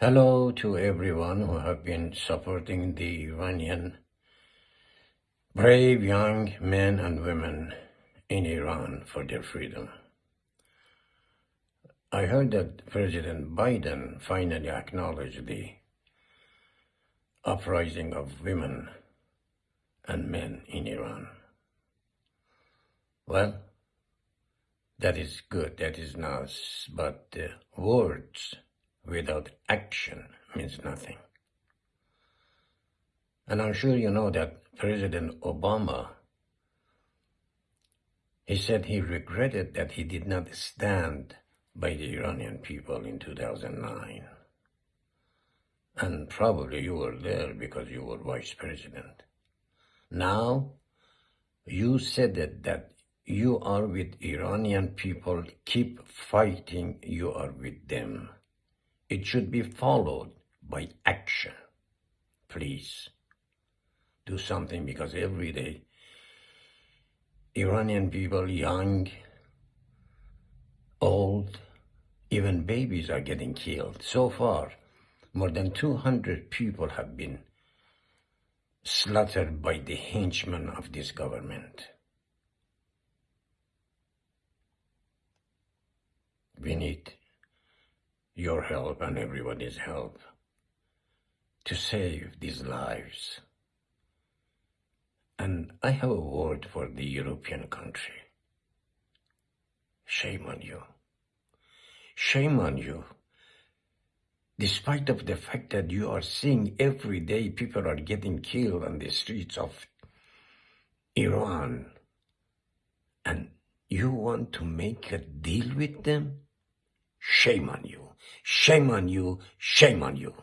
Hello to everyone who have been supporting the Iranian brave young men and women in Iran for their freedom. I heard that President Biden finally acknowledged the uprising of women and men in Iran. Well, that is good, that is nice, but the words without action means nothing. And I'm sure you know that President Obama, he said he regretted that he did not stand by the Iranian people in 2009. And probably you were there because you were vice president. Now, you said that, that you are with Iranian people, keep fighting, you are with them. It should be followed by action. Please do something because every day Iranian people, young, old, even babies are getting killed. So far, more than 200 people have been slaughtered by the henchmen of this government. We need your help and everybody's help to save these lives. And I have a word for the European country. Shame on you. Shame on you. Despite of the fact that you are seeing every day people are getting killed on the streets of Iran, and you want to make a deal with them? Shame on you. Shame on you. Shame on you.